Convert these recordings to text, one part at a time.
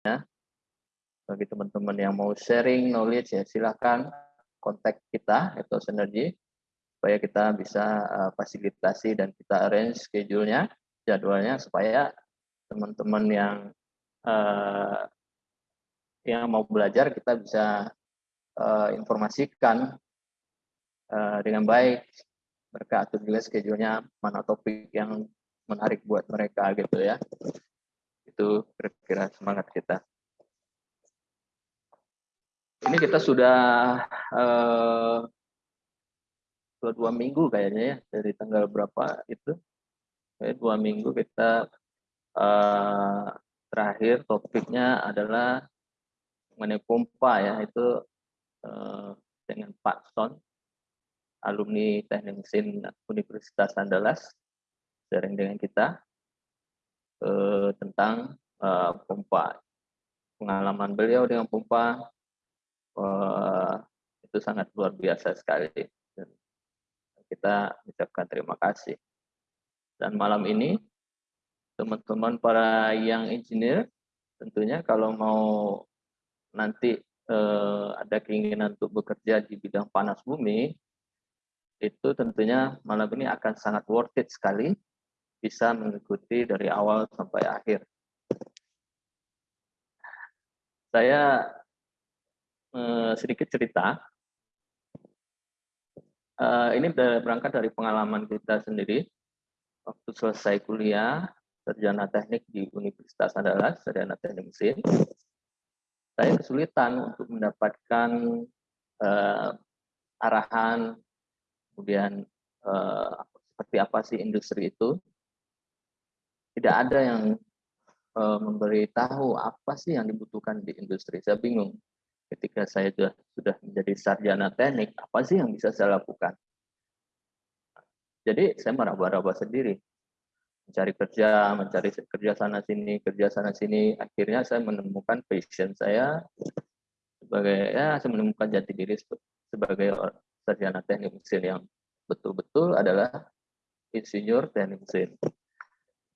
Ya. Bagi teman-teman yang mau sharing knowledge ya silahkan kontak kita atau Synergy supaya kita bisa uh, fasilitasi dan kita arrange schedule-nya, jadwalnya supaya teman-teman yang uh, yang mau belajar kita bisa uh, informasikan uh, dengan baik mereka atur juga schedule-nya mana topik yang menarik buat mereka gitu ya itu kira-kira semangat kita. Ini kita sudah uh, dua, dua minggu kayaknya ya dari tanggal berapa itu. Dua minggu kita uh, terakhir topiknya adalah mengenai pompa ya itu uh, dengan Pak Son alumni teknik mesin Universitas Andalas sharing dengan kita uh, tentang uh, pompa. Pengalaman beliau dengan pompa uh, itu sangat luar biasa sekali. Kita ucapkan terima kasih. Dan malam ini, teman-teman para yang engineer, tentunya kalau mau nanti eh, ada keinginan untuk bekerja di bidang panas bumi, itu tentunya malam ini akan sangat worth it sekali bisa mengikuti dari awal sampai akhir. Saya eh, sedikit cerita uh, ini berangkat dari pengalaman kita sendiri. Waktu selesai kuliah, sarjana teknik di Universitas Andalas, sarjana teknik mesin, saya kesulitan untuk mendapatkan uh, arahan, kemudian uh, seperti apa sih industri itu. Tidak ada yang uh, memberitahu apa sih yang dibutuhkan di industri. Saya bingung ketika saya sudah, sudah menjadi sarjana teknik, apa sih yang bisa saya lakukan? Jadi saya meraba-raba sendiri, mencari kerja, mencari kerja sana sini, kerja sana sini. Akhirnya saya menemukan passion saya sebagai ya saya menemukan jati diri sebagai sarjana teknik mesin yang betul-betul adalah insinyur teknik mesin.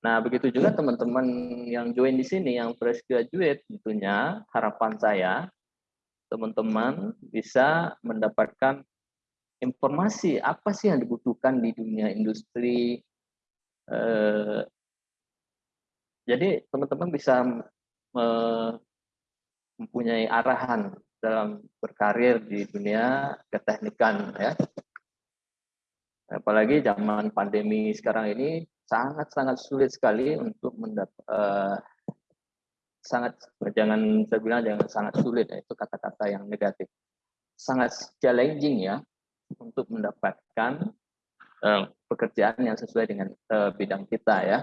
Nah, begitu juga teman-teman yang join di sini, yang fresh graduate, tentunya harapan saya teman-teman bisa mendapatkan informasi apa sih yang dibutuhkan di dunia industri. Eh, jadi teman-teman bisa mempunyai arahan dalam berkarir di dunia keteknikan ya. Apalagi zaman pandemi sekarang ini sangat-sangat sulit sekali untuk mendapat eh, sangat jangan saya bilang jangan sangat sulit ya, itu kata-kata yang negatif. Sangat challenging ya untuk mendapatkan uh, pekerjaan yang sesuai dengan uh, bidang kita ya.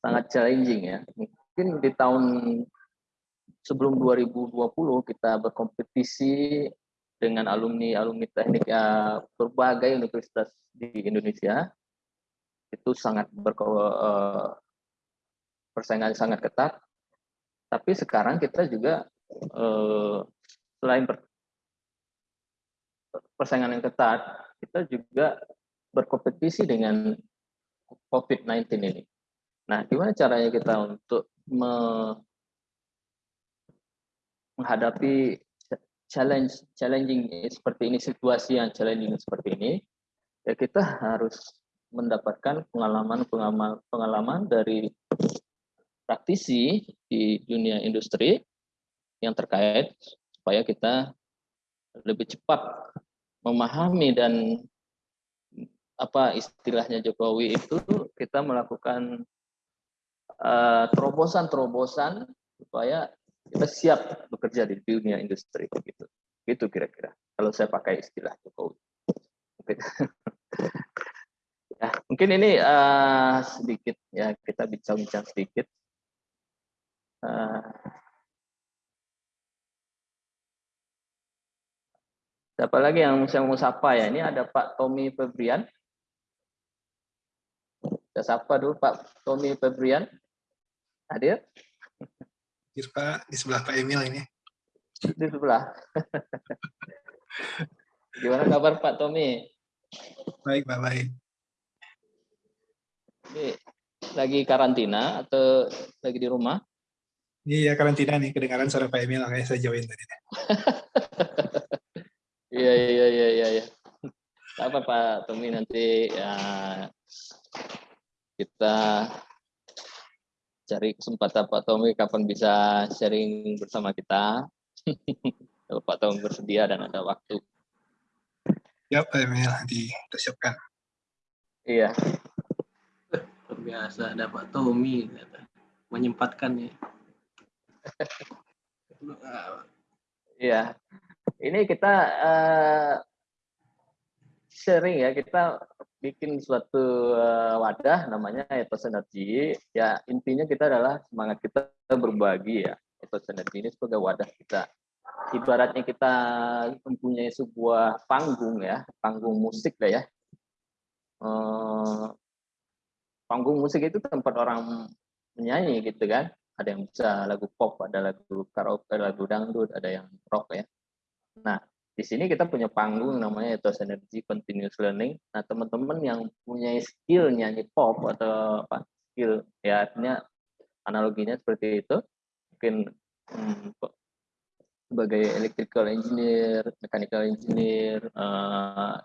Sangat challenging ya. Mungkin di tahun sebelum 2020 kita berkompetisi dengan alumni alumni teknik ya, berbagai universitas di Indonesia itu sangat berko, uh, persaingan sangat ketat tapi sekarang kita juga eh, selain persaingan yang ketat, kita juga berkompetisi dengan COVID-19 ini. Nah, gimana caranya kita untuk me menghadapi challenge challenging seperti ini situasi yang challenging seperti ini ya kita harus mendapatkan pengalaman pengalaman pengalaman dari praktisi di dunia industri yang terkait supaya kita lebih cepat memahami dan apa istilahnya Jokowi itu kita melakukan eh, terobosan-terobosan uh, supaya kita siap bekerja di dunia industri begitu. Gitu kira-kira kalau saya pakai istilah Jokowi. ya, mungkin ini uh, sedikit ya kita bincang-bincang sedikit Uh, siapa lagi yang saya mau sapa ya? Ini ada Pak Tommy Febrian. Saya sapa dulu Pak Tommy Febrian. Hadir? Hadir Pak, di sebelah Pak Emil ini. Di sebelah. Gimana kabar Pak Tommy? Baik, Pak, baik. Lagi karantina atau lagi di rumah? Iya, karantina nih. Kedengaran suara Pak Emil, makanya saya join tadi. Iya, iya, iya, iya. Ya. Apa Pak Tommy nanti ya, kita cari kesempatan Pak Tommy kapan bisa sharing bersama kita. Kalau Pak Tommy bersedia dan ada waktu. Ya Pak Emil, nanti kita siapkan. Iya. Luar biasa ada Pak Tommy menyempatkan ya. Iya. Ini kita uh, sharing ya, kita bikin suatu uh, wadah namanya etos energi. Ya, intinya kita adalah semangat kita berbagi ya. Etos energi ini sebagai wadah kita. Ibaratnya kita mempunyai sebuah panggung ya, panggung musik lah ya. Uh, panggung musik itu tempat orang menyanyi gitu kan ada yang bisa lagu pop, ada lagu karaoke, lagu dangdut, ada yang rock ya. Nah, di sini kita punya panggung namanya Ethos Energy Continuous Learning. Nah, teman-teman yang punya skill nyanyi pop atau apa skill ya artinya analoginya seperti itu, mungkin hmm, sebagai electrical engineer, mechanical engineer, uh,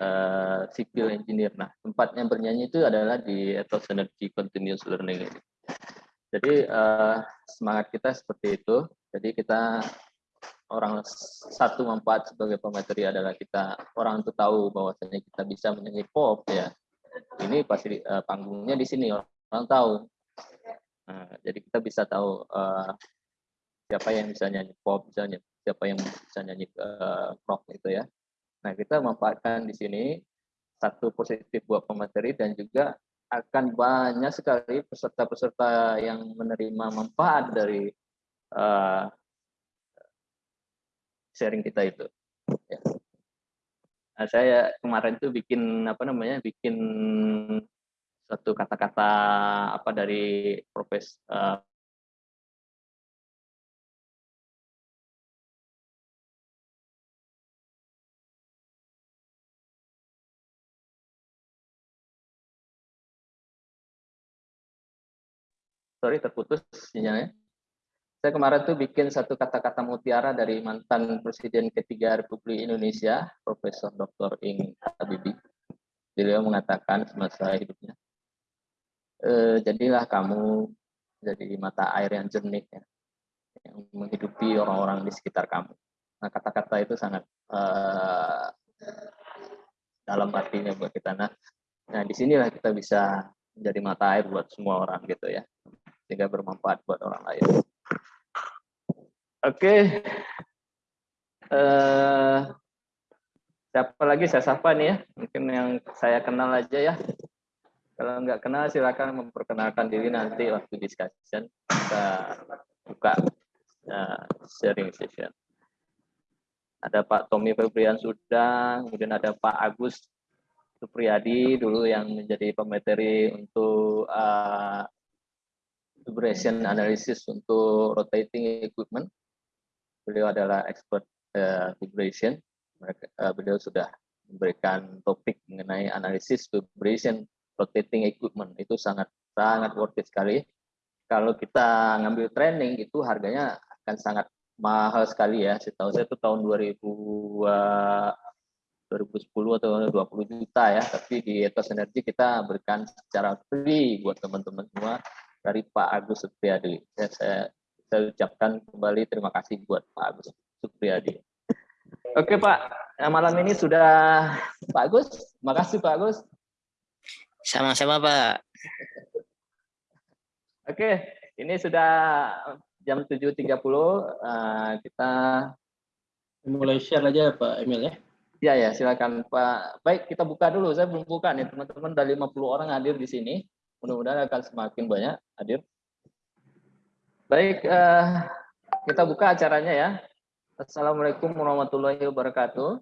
uh, civil engineer. Nah, tempatnya bernyanyi itu adalah di Ethos Energy Continuous Learning. Jadi uh, semangat kita seperti itu. Jadi kita orang satu manfaat sebagai pemateri adalah kita orang itu tahu bahwasanya kita bisa menyanyi pop ya. Ini pasti uh, panggungnya di sini orang, tahu. Nah, jadi kita bisa tahu uh, siapa yang bisa nyanyi pop, misalnya siapa yang bisa nyanyi uh, rock itu ya. Nah kita manfaatkan di sini satu positif buat pemateri dan juga akan banyak sekali peserta-peserta yang menerima manfaat dari uh, sharing kita itu. Ya. Nah, saya kemarin tuh bikin apa namanya, bikin satu kata-kata apa dari profes uh, sorry terputus sinyalnya. Saya kemarin tuh bikin satu kata-kata mutiara dari mantan Presiden ketiga Republik Indonesia, Profesor Dr. Ing Habibie. Beliau mengatakan semasa hidupnya, e, jadilah kamu jadi mata air yang jernih ya, yang menghidupi orang-orang di sekitar kamu. Nah kata-kata itu sangat uh, dalam artinya buat kita. Nah, nah di sinilah kita bisa menjadi mata air buat semua orang gitu ya sehingga bermanfaat buat orang lain. Oke. Okay. Uh, eh, siapa lagi saya sapa nih ya? Mungkin yang saya kenal aja ya. Kalau nggak kenal silakan memperkenalkan diri nanti waktu discussion kita buka uh, sharing session. Ada Pak Tommy Febrian sudah, kemudian ada Pak Agus Supriyadi dulu yang menjadi pemateri untuk uh, vibration analysis untuk rotating equipment. Beliau adalah expert uh, vibration. Mereka, uh, beliau sudah memberikan topik mengenai analisis vibration rotating equipment. Itu sangat sangat worth it sekali. Kalau kita ngambil training itu harganya akan sangat mahal sekali ya. Setahu saya itu tahun 2000 uh, 2010 atau 20 juta ya, tapi di Etos Energi kita berikan secara free buat teman-teman semua dari Pak Agus Supriyadi. Ya, saya, saya ucapkan kembali terima kasih buat Pak Agus Supriyadi. Oke Pak, nah, malam ini sudah Pak Agus. Makasih Pak Agus. Sama-sama Pak. Oke, ini sudah jam 7.30. Uh, kita mulai share aja Pak Emil ya. Ya ya, silakan Pak. Baik, kita buka dulu. Saya belum buka nih, teman-teman. Ada 50 orang hadir di sini. Mudah-mudahan akan semakin banyak hadir. Baik, uh, kita buka acaranya ya. Assalamualaikum warahmatullahi wabarakatuh.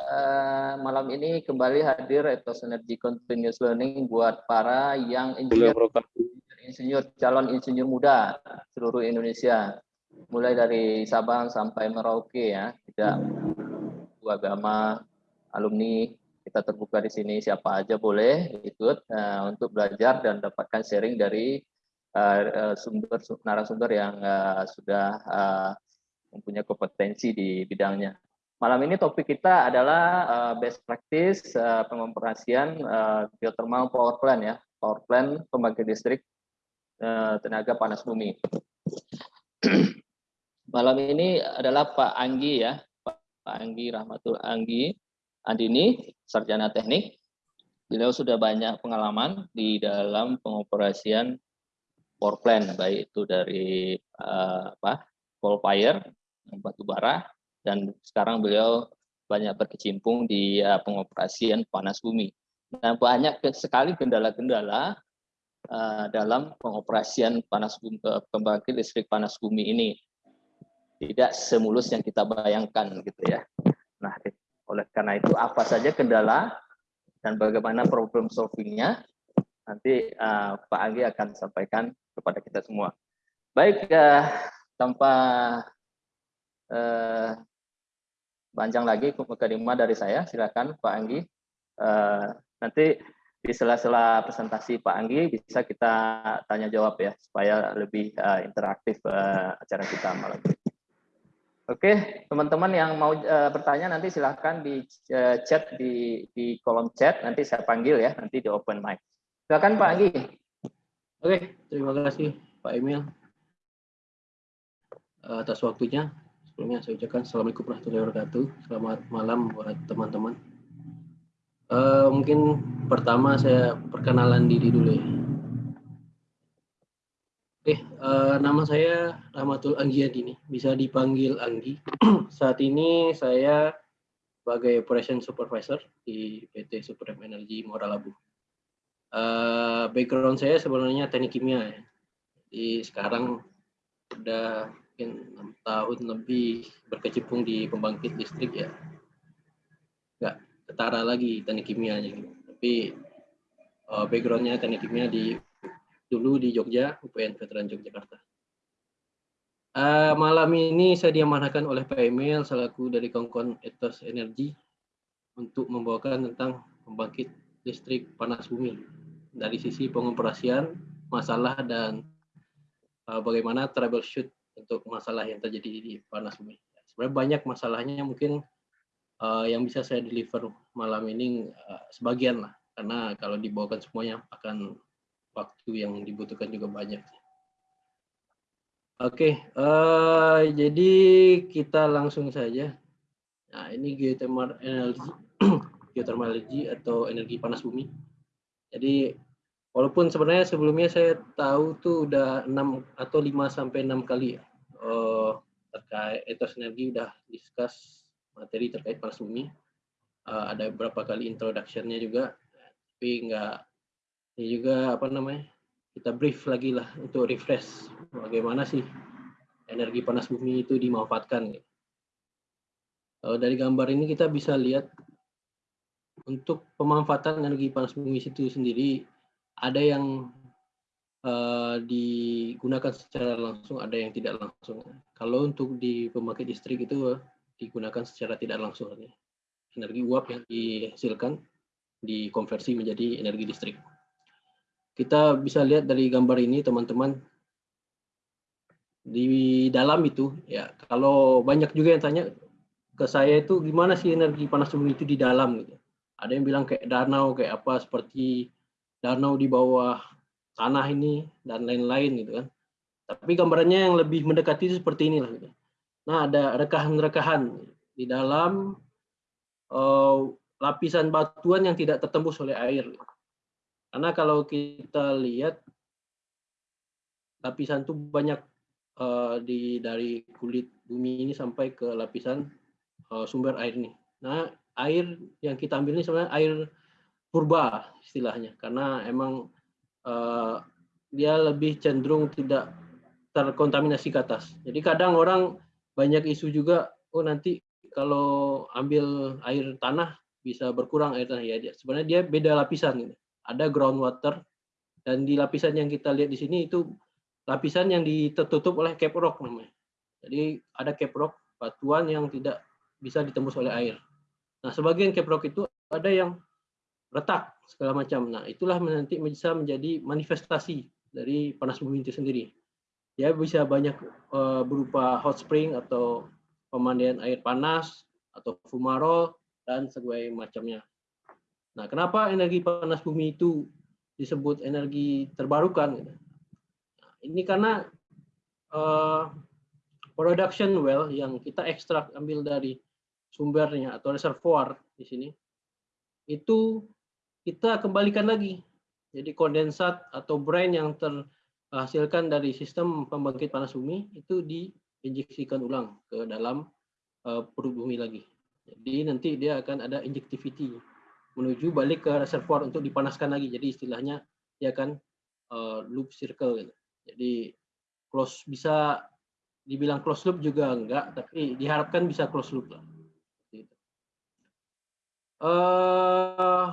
Uh, malam ini kembali hadir Ethos Energy Continuous Learning buat para yang insinyur, insinyur calon insinyur muda seluruh Indonesia, mulai dari Sabang sampai Merauke ya, tidak agama, alumni, kita terbuka di sini siapa aja boleh ikut uh, untuk belajar dan dapatkan sharing dari uh, sumber narasumber yang uh, sudah uh, mempunyai kompetensi di bidangnya. Malam ini topik kita adalah uh, best practice uh, pengoperasian uh, geothermal power plant ya, power plant pembangkit listrik uh, tenaga panas bumi. Malam ini adalah Pak Anggi ya, Pak Anggi Rahmatul Anggi Andini, sarjana teknik. Beliau sudah banyak pengalaman di dalam pengoperasian power plant, baik itu dari uh, apa, coal fire, batu bara, dan sekarang beliau banyak berkecimpung di uh, pengoperasian panas bumi. Nah, banyak sekali kendala-kendala uh, dalam pengoperasian panas bumi, pembangkit listrik panas bumi ini. Tidak semulus yang kita bayangkan gitu ya. Nah, oleh karena itu apa saja kendala dan bagaimana problem solvingnya nanti uh, Pak Anggi akan sampaikan kepada kita semua. Baik, uh, tanpa uh, panjang lagi mukadimah dari saya. Silakan Pak Anggi. Uh, nanti di sela-sela presentasi Pak Anggi bisa kita tanya jawab ya supaya lebih uh, interaktif uh, acara kita malam ini. Oke, teman-teman yang mau uh, bertanya nanti silahkan di uh, chat di di kolom chat nanti saya panggil ya nanti di open mic. Silakan Pak Anggi. Oke, terima kasih Pak Emil atas waktunya. Sebelumnya saya ucapkan Assalamualaikum warahmatullahi wabarakatuh. Selamat malam buat teman-teman. Uh, mungkin pertama saya perkenalan diri dulu ya. Oke, uh, nama saya Rahmatul Anggiadini, bisa dipanggil Anggi. Saat ini saya sebagai Operation Supervisor di PT Supreme Energy Muara Labu. Uh, background saya sebenarnya teknik kimia ya. Jadi sekarang udah mungkin enam tahun lebih berkecimpung di pembangkit listrik ya nggak ketara lagi teknik kimianya gitu. tapi uh, backgroundnya teknik kimia di dulu di Jogja UPN Veteran Yogyakarta. Uh, malam ini saya diamanahkan oleh Pak Emil selaku dari Kongkon Etos Energi untuk membawakan tentang pembangkit listrik panas bumi. Dari sisi pengoperasian masalah dan uh, bagaimana troubleshoot untuk masalah yang terjadi di panas bumi. Sebenarnya banyak masalahnya mungkin uh, yang bisa saya deliver malam ini uh, sebagian lah, karena kalau dibawakan semuanya akan waktu yang dibutuhkan juga banyak. Oke, okay, uh, eh, jadi kita langsung saja. Nah, ini geothermal energy, geothermal energy atau energi panas bumi. Jadi walaupun sebenarnya sebelumnya saya tahu tuh udah 6 atau 5 sampai 6 kali uh, terkait etos energi udah discuss materi terkait panas bumi. Uh, ada beberapa kali introductionnya juga, tapi nggak ini juga apa namanya kita brief lagi lah untuk refresh bagaimana sih energi panas bumi itu dimanfaatkan. Uh, dari gambar ini kita bisa lihat untuk pemanfaatan energi panas bumi itu sendiri ada yang uh, digunakan secara langsung, ada yang tidak langsung. Kalau untuk di pembangkit listrik itu digunakan secara tidak langsung. Energi uap yang dihasilkan dikonversi menjadi energi listrik. Kita bisa lihat dari gambar ini teman-teman di dalam itu ya kalau banyak juga yang tanya ke saya itu gimana sih energi panas bumi itu di dalam gitu. Ada yang bilang kayak danau kayak apa seperti danau di bawah tanah ini dan lain-lain gitu kan. Tapi gambarannya yang lebih mendekati itu seperti inilah. Gitu. Nah ada rekahan-rekahan di dalam uh, lapisan batuan yang tidak tertembus oleh air. Karena kalau kita lihat lapisan itu banyak uh, di dari kulit bumi ini sampai ke lapisan uh, sumber air ini. Nah air yang kita ambil ini sebenarnya air purba istilahnya karena emang uh, dia lebih cenderung tidak terkontaminasi ke atas. Jadi kadang orang banyak isu juga, oh nanti kalau ambil air tanah bisa berkurang air tanah ya. Sebenarnya dia beda lapisan. Gitu. Ada groundwater dan di lapisan yang kita lihat di sini itu lapisan yang ditutup oleh cap rock namanya. Jadi ada cap rock batuan yang tidak bisa ditembus oleh air. Nah sebagian cap rock itu ada yang retak segala macam. Nah, itulah nanti bisa menjadi manifestasi dari panas bumi itu sendiri. Dia bisa banyak uh, berupa hot spring atau pemandian air panas atau fumarol dan sebagainya macamnya. Nah, kenapa energi panas bumi itu disebut energi terbarukan? Ini karena uh, production well yang kita ekstrak ambil dari sumbernya atau reservoir di sini itu kita kembalikan lagi jadi kondensat atau brine yang terhasilkan dari sistem pembangkit panas bumi itu diinjeksikan ulang ke dalam uh, perut bumi lagi jadi nanti dia akan ada injectivity menuju balik ke reservoir untuk dipanaskan lagi jadi istilahnya dia akan uh, loop circle gitu. jadi close bisa dibilang close loop juga enggak, tapi diharapkan bisa close loop lah. Uh,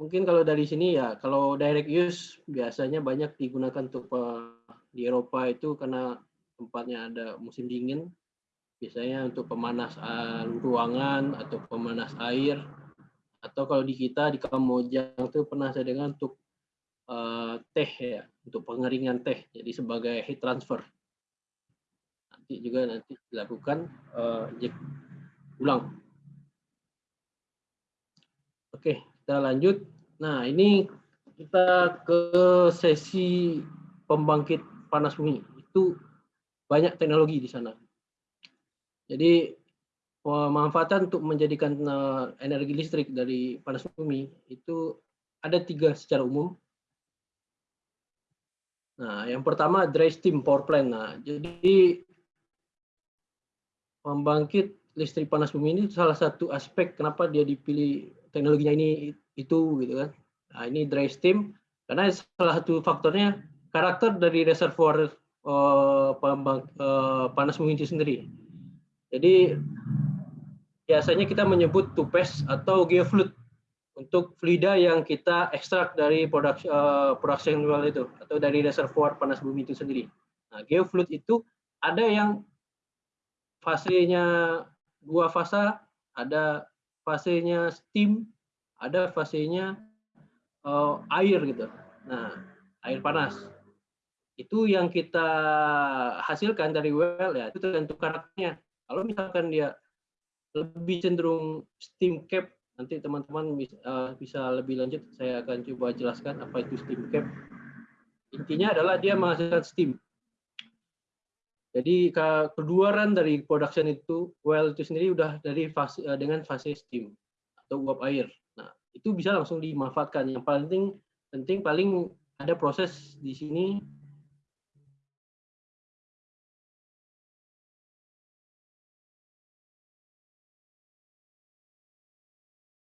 mungkin kalau dari sini ya, kalau direct use biasanya banyak digunakan untuk uh, di Eropa itu karena tempatnya ada musim dingin, biasanya untuk pemanas uh, ruangan atau pemanas air, atau kalau di kita di Kamojang itu pernah saya dengar untuk uh, teh ya, untuk pengeringan teh, jadi sebagai heat transfer nanti juga nanti dilakukan uh, ulang. Oke, kita lanjut. Nah, ini kita ke sesi pembangkit panas bumi. Itu banyak teknologi di sana. Jadi pemanfaatan untuk menjadikan eh, energi listrik dari panas bumi itu ada tiga secara umum. Nah, yang pertama dry steam power plant. Nah, jadi pembangkit listrik panas bumi ini salah satu aspek kenapa dia dipilih teknologinya ini itu gitu kan. Nah, ini dry steam karena salah satu faktornya karakter dari reservoir uh, pembang, uh, panas bumi itu sendiri. Jadi biasanya kita menyebut tupes atau geofluid untuk fluida yang kita ekstrak dari production, uh, production well itu atau dari reservoir panas bumi itu sendiri. Nah, geofluid itu ada yang fasenya dua fase, ada fasenya steam, ada fasenya uh, air gitu. Nah, air panas. Itu yang kita hasilkan dari well ya, itu tergantung karakternya. Kalau misalkan dia lebih cenderung steam cap, nanti teman-teman bisa, uh, bisa lebih lanjut, saya akan coba jelaskan apa itu steam cap. Intinya adalah dia menghasilkan steam. Jadi keluaran dari production itu well itu sendiri udah dari fase eh, dengan fase steam atau uap air. Nah, itu bisa langsung dimanfaatkan. Yang paling penting paling ada proses di sini